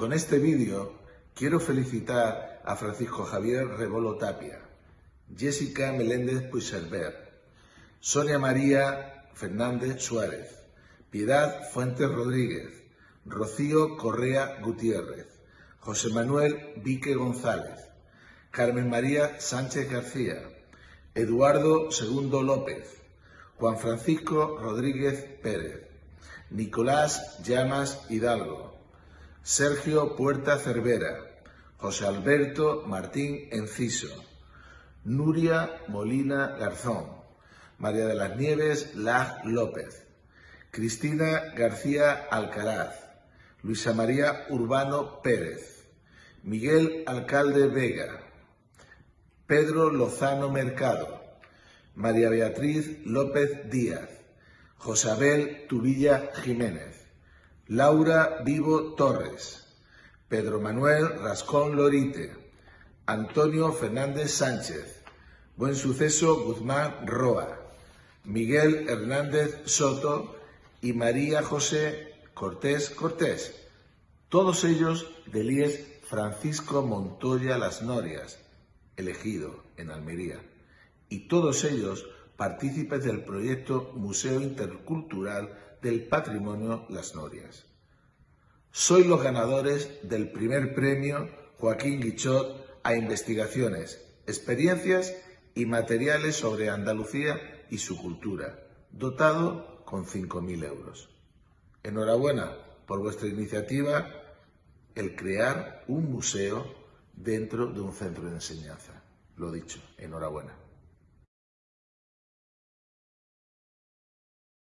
Con este vídeo quiero felicitar a Francisco Javier Rebolo Tapia, Jessica Meléndez Puigserver, Sonia María Fernández Suárez, Piedad Fuentes Rodríguez, Rocío Correa Gutiérrez, José Manuel Vique González, Carmen María Sánchez García, Eduardo Segundo López, Juan Francisco Rodríguez Pérez, Nicolás Llamas Hidalgo, Sergio Puerta Cervera, José Alberto Martín Enciso, Nuria Molina Garzón, María de las Nieves Lag López, Cristina García Alcaraz, Luisa María Urbano Pérez, Miguel Alcalde Vega, Pedro Lozano Mercado, María Beatriz López Díaz, Josabel Tubilla Jiménez, Laura Vivo Torres, Pedro Manuel Rascón Lorite, Antonio Fernández Sánchez, Buen Suceso Guzmán Roa, Miguel Hernández Soto y María José Cortés Cortés, todos ellos del IES Francisco Montoya Las Norias, elegido en Almería, y todos ellos partícipes del proyecto Museo Intercultural del Patrimonio Las Norias. Soy los ganadores del primer premio Joaquín Guichot a investigaciones, experiencias y materiales sobre Andalucía y su cultura, dotado con 5.000 euros. Enhorabuena por vuestra iniciativa el crear un museo dentro de un centro de enseñanza. Lo dicho, enhorabuena.